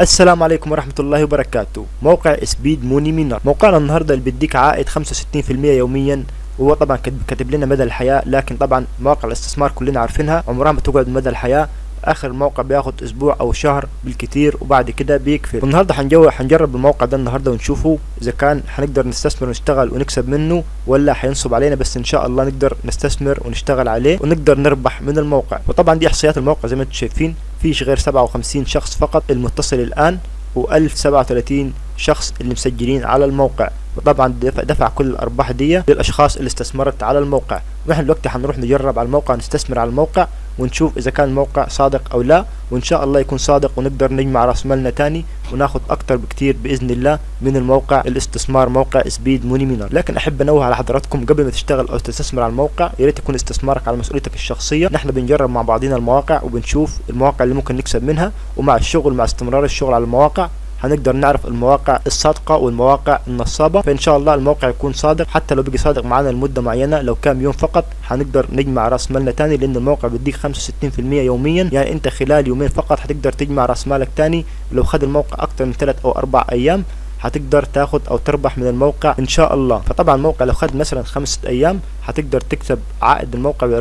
السلام عليكم ورحمة الله وبركاته. موقع سبيد موني مينر موقعنا النهاردة اللي بيديك عائد 65% يوميا. وهو طبعا كاتب لنا مدى الحياة لكن طبعا مواقع الاستثمار كلنا عارفينها. عمرها ما تقعد مدى الحياة. آخر موقع بياخد أسبوع أو شهر بالكتير وبعد كده بيقفل والنهاردة هنجو هنجرب الموقع ده النهارده ونشوفه. إذا كان هنقدر نستثمر ونشتغل ونكسب منه ولا هينصب علينا بس إن شاء الله نقدر نستثمر ونشتغل عليه ونقدر نربح من الموقع. وطبعا دي إحصائيات الموقع زي ما أنتم شايفين. فيش غير 57 شخص فقط المتصل الآن و1037 شخص اللي مسجلين على الموقع. وطبعا دفع, دفع كل الأرباح دي للأشخاص اللي استثمرت على الموقع. ونحن دلوقتي هنروح نجرب على الموقع نستثمر على الموقع ونشوف إذا كان الموقع صادق أو لا. وإن شاء الله يكون صادق ونقدر نجمع رأس مالنا تاني وناخد أكتر بكتير بإذن الله من الموقع الاستثمار موقع Speed Money Miner لكن أحب أنوه على حضراتكم قبل ما تشتغل أو تستثمر على الموقع يا ريت يكون استثمارك على مسؤوليتك الشخصية. نحن بنجرب مع بعضنا المواقع وبنشوف المواقع اللي ممكن نكسب منها ومع الشغل مع استمرار الشغل على المواقع. هنقدر نعرف المواقع الصادقة والمواقع النصابة فإن شاء الله الموقع يكون صادق. حتى لو بقي صادق معانا لمدة معينة لو كام يوم فقط هنقدر نجمع رأس مالنا تاني لأن الموقع بيديك 65% يوميا. يعني أنت خلال يومين فقط هتقدر تجمع رأس مالك تاني. لو خد الموقع أكتر من 3 أو 4 أيام هتقدر تاخد أو تربح من الموقع إن شاء الله. فطبعا الموقع لو خد مثلا خمسة أيام هتقدر تكسب عائد الموقع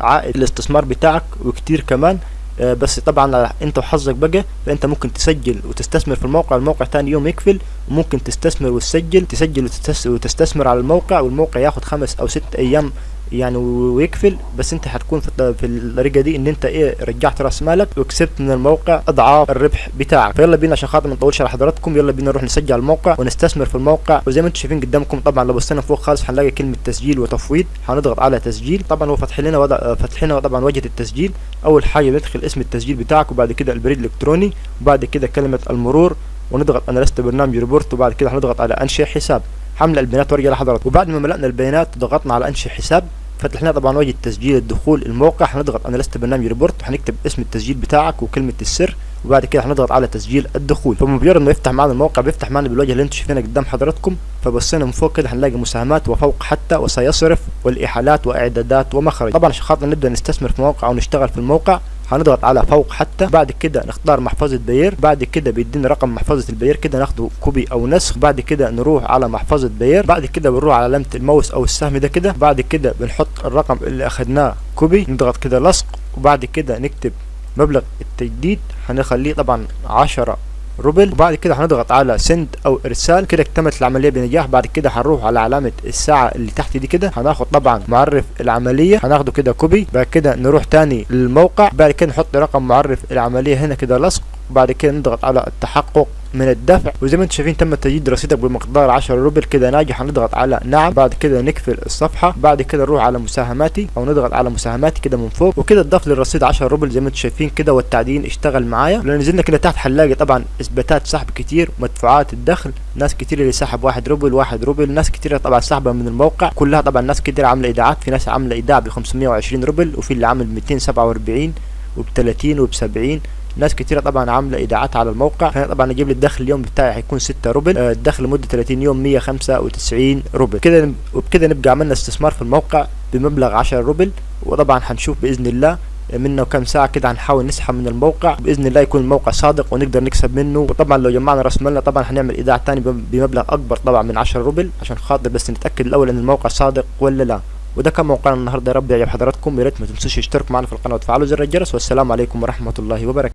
عائد الاستثمار بتاعك وكتير كمان. بس طبعا انت وحظك بقى فانت ممكن تسجل وتستثمر في الموقع الموقع تاني يوم يقفل وممكن تستثمر وتسجل تسجل وتستثمر على الموقع والموقع ياخد خمس أو ست أيام يعني ويقفل بس انت هتكون في, في الطريقة دي إن انت إيه رجعت رأس مالك وكسبت من الموقع أضعاف الربح بتاعك. فيلا بينا عشان خاطر ما نطولش على حضراتكم يلا بينا نروح نسجل الموقع ونستثمر في الموقع. وزي ما أنتم شايفين قدامكم طبعا لو بصينا فوق خالص هنلاقي كلمة تسجيل وتفويض هنضغط على تسجيل. طبعا هو فتح لنا وضع فتح لنا طبعا واجهه التسجيل. أول حاجة بندخل اسم التسجيل بتاعك وبعد كده البريد الإلكتروني وبعد كده كلمة المرور. ونضغط أنا لست برنامج روبوت وبعد كده هنضغط على أنشئ حساب. حمل البيانات وارجع لحضراتكم. وبعد ما ملأنا البيانات ضغطنا على أنشئ حساب. فتح لنا طبعا واجهه تسجيل الدخول الموقع. هنضغط أنا لست برنامج روبوت وهنكتب اسم التسجيل بتاعك وكلمة السر. وبعد كده هنضغط على تسجيل الدخول. فمجرد ما يفتح معنا الموقع بيفتح معنا بالواجهه اللي أنتم شايفينها قدام حضراتكم. فبصينا من فوق كده هنلاقي مساهمات وفوق حتى وسيصرف والإحالات وإعدادات ومخرج. طبعا عشان خاطر نبدأ نستثمر في موقع أو نشتغل في الموقع. هنضغط على فوق حتى بعد كده نختار محفظة Payeer بعد كده بيدينا رقم محفظة ال Payeer كده ناخده copy أو نسخ بعد كده نروح على محفظة Payeer بعد كده بنروح على علامة الماوس أو السهم ده كده بعد كده بنحط الرقم اللي أخدناه copy نضغط كده لصق وبعد كده نكتب مبلغ التجديد. هنخليه طبعا عشرة روبل وبعد كده هنضغط على send أو إرسال. كده اكتملت العملية بنجاح. بعد كده هنروح على علامة الساعة اللي تحت دي كده. هناخد طبعا معرف العملية. هناخده كده copy بعد كده نروح تاني للموقع. بعد كده نحط رقم معرف العملية هنا كده لصق. وبعد كده نضغط على التحقق من الدفع. وزي ما أنتم شايفين تم تجديد رصيدك بمقدار 10 روبل كده ناجح. هنضغط على نعم بعد كده نقفل الصفحة بعد كده نروح على مساهماتي أو نضغط على مساهماتي كده من فوق. وكده اتضاف للرصيد 10 روبل زي ما أنتم شايفين كده والتعدين اشتغل معايا. لو نزلنا كده تحت هنلاقي طبعا إثباتات سحب كتير مدفوعات الدخل ناس كتير اللي سحب 1 روبل 1 روبل ناس كتير طبعا سحبها من الموقع. كلها طبعا ناس كتير عاملة إيداعات في ناس عاملة إيداع ب 520 روبل وفي اللي عامل 247 وب 30 وب 70 ناس كتيرة طبعا عاملة إيداعات على الموقع. فانا طبعا أجيب لي الدخل اليوم بتاعي هيكون 6 روبل. آه، الدخل لمدة 30 يوم 195 روبل. كده وبكده نبقى عملنا استثمار في الموقع بمبلغ 10 روبل. وطبعا هنشوف بإذن الله منا وكم ساعة كده هنحاول نسحب من الموقع. بإذن الله يكون الموقع صادق ونقدر نكسب منه. وطبعا لو جمعنا رأس مالنا طبعا هنعمل إيداع تاني بمبلغ أكبر طبعا من 10 روبل. عشان خاطر بس نتأكد الأول إن الموقع صادق ولا لا. وده كان موقعنا النهارده. يا رب يعجب حضراتكم. يا ريت ما تنسوش تشتركوا معنا في القناة وتفعلوا زر الجرس. والسلام عليكم ورحمة الله وبركاته.